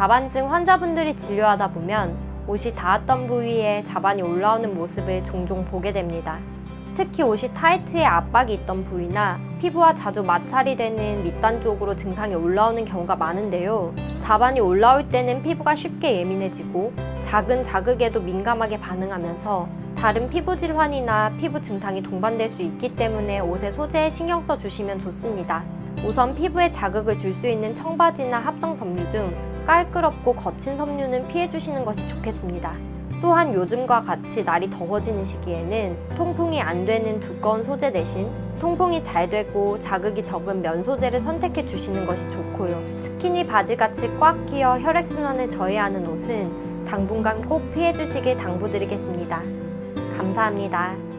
자반증 환자분들이 진료하다 보면 옷이 닿았던 부위에 자반이 올라오는 모습을 종종 보게 됩니다. 특히 옷이 타이트에 압박이 있던 부위나 피부와 자주 마찰이 되는 밑단 쪽으로 증상이 올라오는 경우가 많은데요. 자반이 올라올 때는 피부가 쉽게 예민해지고 작은 자극에도 민감하게 반응하면서 다른 피부 질환이나 피부 증상이 동반될 수 있기 때문에 옷의 소재에 신경 써 주시면 좋습니다. 우선 피부에 자극을 줄 수 있는 청바지나 합성 섬유 중 깔끄럽고 거친 섬유는 피해 주시는 것이 좋겠습니다. 또한 요즘과 같이 날이 더워지는 시기에는 통풍이 안 되는 두꺼운 소재 대신 통풍이 잘 되고 자극이 적은 면 소재를 선택해 주시는 것이 좋고요. 스키니 바지같이 꽉 끼어 혈액순환을 저해하는 옷은 당분간 꼭 피해 주시길 당부드리겠습니다. 감사합니다.